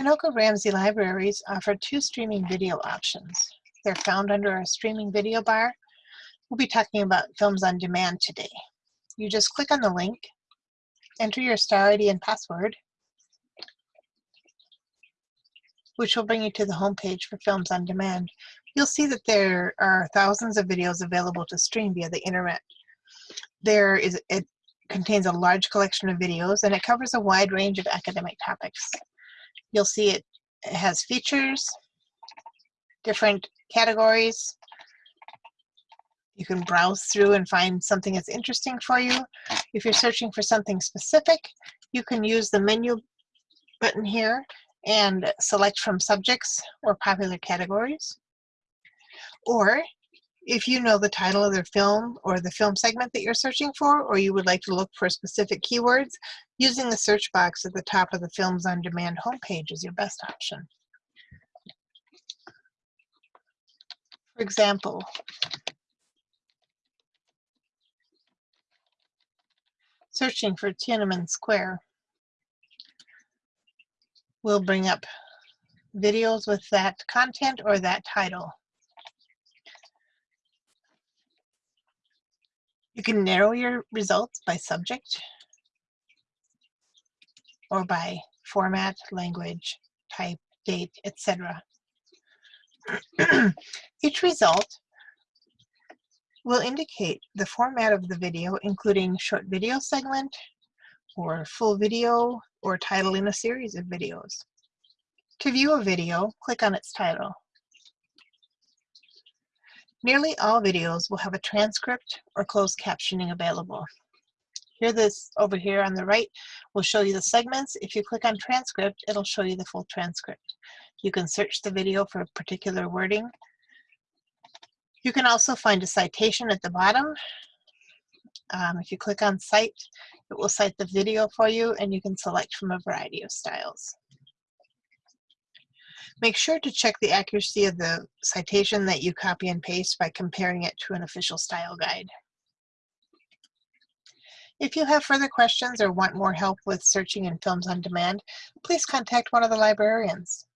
Anoka Ramsey Libraries offer two streaming video options. They're found under our streaming video bar. We'll be talking about films on demand today. You just click on the link, enter your star ID and password, which will bring you to the homepage for Films on Demand. You'll see that there are thousands of videos available to stream via the internet. There is, it contains a large collection of videos and it covers a wide range of academic topics. You'll see it has features, different categories. You can browse through and find something that's interesting for you. If you're searching for something specific, you can use the menu button here and select from subjects or popular categories. Or if you know the title of the film or the film segment that you're searching for, or you would like to look for specific keywords, using the search box at the top of the Films on Demand homepage is your best option. For example, searching for Tiananmen Square will bring up videos with that content or that title. You can narrow your results by subject or by format, language, type, date, etc. Each result will indicate the format of the video, including short video segment, or full video, or title in a series of videos. To view a video, click on its title. Nearly all videos will have a transcript or closed captioning available. Here this over here on the right will show you the segments. If you click on transcript, it'll show you the full transcript. You can search the video for a particular wording. You can also find a citation at the bottom. Um, if you click on cite, it will cite the video for you and you can select from a variety of styles. Make sure to check the accuracy of the citation that you copy and paste by comparing it to an official style guide. If you have further questions or want more help with searching in films on demand, please contact one of the librarians.